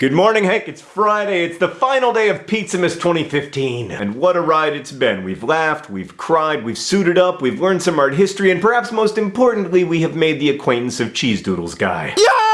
Good morning, Hank. It's Friday. It's the final day of Pizzamas 2015. And what a ride it's been. We've laughed, we've cried, we've suited up, we've learned some art history, and perhaps most importantly, we have made the acquaintance of Cheese Doodles Guy. Yeah!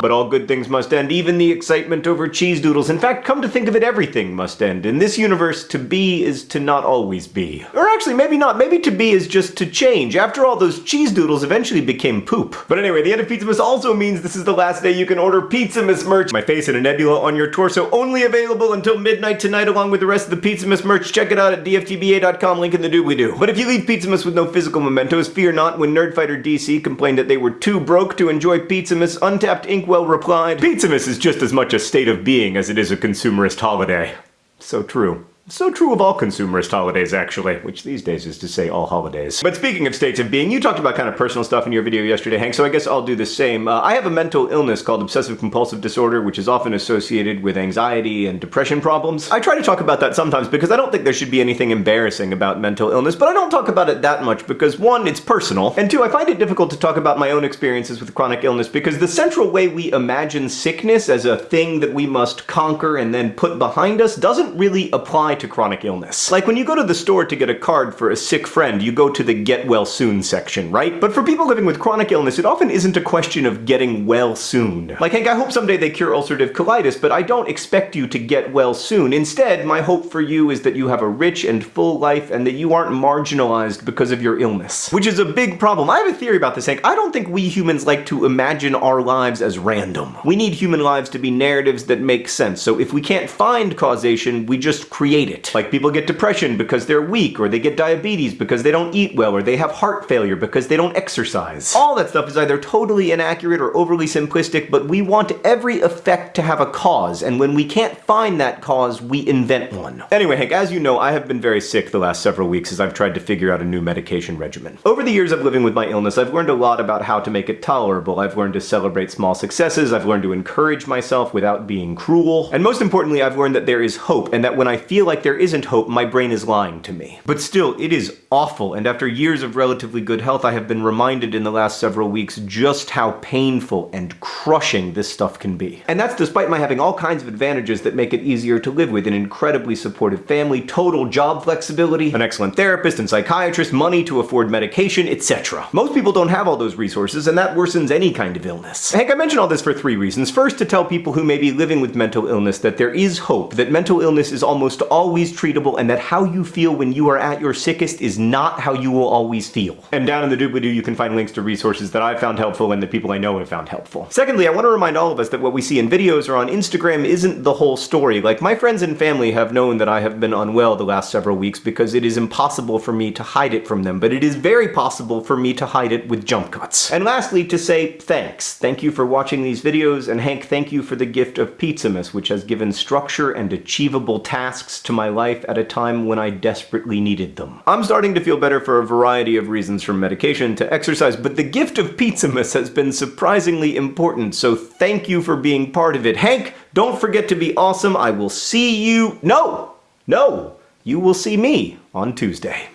But all good things must end, even the excitement over cheese doodles. In fact, come to think of it, everything must end. In this universe, to be is to not always be. Or actually, maybe not. Maybe to be is just to change. After all, those cheese doodles eventually became poop. But anyway, the end of Pizzamas also means this is the last day you can order Pizzamas merch. My face in a nebula on your torso, only available until midnight tonight along with the rest of the Pizzamas merch. Check it out at dftba.com, link in the doobly-doo. But if you leave Pizzamas with no physical mementos, fear not when Nerdfighter DC complained that they were too broke to enjoy Pizzamas, Untapped Ink Inkwell replied, Pizzamas is just as much a state of being as it is a consumerist holiday. So true. So true of all consumerist holidays, actually, which these days is to say all holidays. But speaking of states of being, you talked about kind of personal stuff in your video yesterday, Hank, so I guess I'll do the same. Uh, I have a mental illness called obsessive compulsive disorder, which is often associated with anxiety and depression problems. I try to talk about that sometimes because I don't think there should be anything embarrassing about mental illness, but I don't talk about it that much because one, it's personal, and two, I find it difficult to talk about my own experiences with chronic illness because the central way we imagine sickness as a thing that we must conquer and then put behind us doesn't really apply to chronic illness. Like when you go to the store to get a card for a sick friend, you go to the get well soon section, right? But for people living with chronic illness, it often isn't a question of getting well soon. Like Hank, I hope someday they cure ulcerative colitis, but I don't expect you to get well soon. Instead, my hope for you is that you have a rich and full life and that you aren't marginalized because of your illness. Which is a big problem. I have a theory about this, Hank. I don't think we humans like to imagine our lives as random. We need human lives to be narratives that make sense. So if we can't find causation, we just create it. Like people get depression because they're weak, or they get diabetes because they don't eat well, or they have heart failure because they don't exercise. All that stuff is either totally inaccurate or overly simplistic, but we want every effect to have a cause, and when we can't find that cause, we invent one. Anyway, Hank, as you know, I have been very sick the last several weeks as I've tried to figure out a new medication regimen. Over the years of living with my illness, I've learned a lot about how to make it tolerable. I've learned to celebrate small successes, I've learned to encourage myself without being cruel, and most importantly, I've learned that there is hope, and that when I feel like there isn't hope, my brain is lying to me. But still, it is awful, and after years of relatively good health, I have been reminded in the last several weeks just how painful and crushing this stuff can be. And that's despite my having all kinds of advantages that make it easier to live with, an incredibly supportive family, total job flexibility, an excellent therapist and psychiatrist, money to afford medication, etc. Most people don't have all those resources, and that worsens any kind of illness. Hank, I mention all this for three reasons. First, to tell people who may be living with mental illness that there is hope, that mental illness is almost always treatable, and that how you feel when you are at your sickest is not how you will always feel. And down in the doobly-doo you can find links to resources that I've found helpful and that people I know have found helpful. Secondly, I want to remind all of us that what we see in videos or on Instagram isn't the whole story. Like, my friends and family have known that I have been unwell the last several weeks because it is impossible for me to hide it from them, but it is very possible for me to hide it with jump cuts. And lastly, to say thanks. Thank you for watching these videos, and Hank, thank you for the gift of Pizzamas, which has given structure and achievable tasks to my life at a time when I desperately needed them. I'm starting to feel better for a variety of reasons from medication to exercise, but the gift of Pizzamas has been surprisingly important, so thank you for being part of it. Hank, don't forget to be awesome. I will see you... No! No! You will see me on Tuesday.